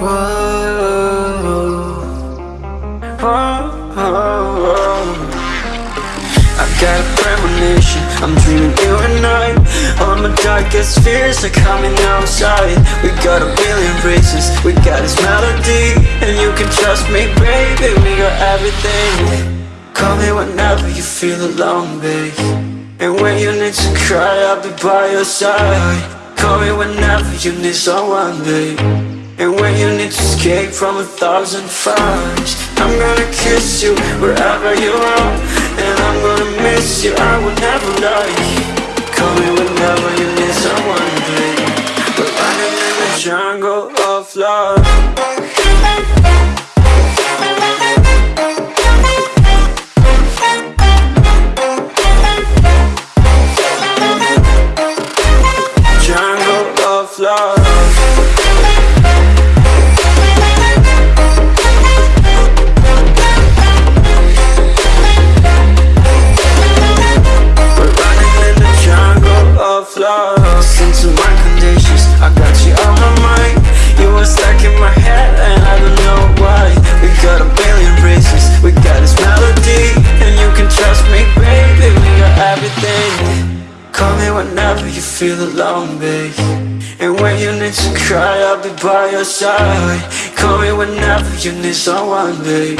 I got a premonition, I'm dreaming you and I. All my darkest fears are coming outside. We got a billion races, we got this melody. And you can trust me, baby, we got everything. Call me whenever you feel alone, babe. And when you need to cry, I'll be by your side. Call me whenever you need someone, babe And when you need to escape from a thousand fires I'm gonna kiss you wherever you are. And I'm gonna miss you, I will never lie Call me whenever you need someone, babe We're running in the jungle of love in my head and I don't know why. We got a billion reasons, we got this melody And you can trust me, baby, we got everything. Call me whenever you feel alone, babe. And when you need to cry, I'll be by your side. Call me whenever you need someone, babe.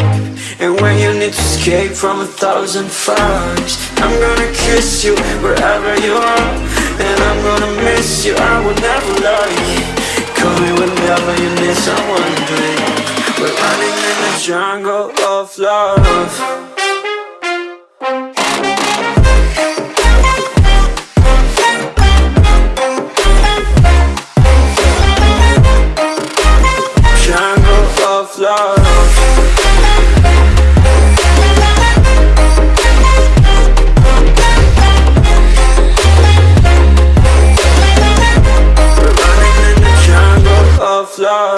And when you need to escape from a thousand fires I'm gonna kiss you wherever you are. And I'm gonna miss you, I will never lie whenever you need someone, babe We're running in the jungle of love da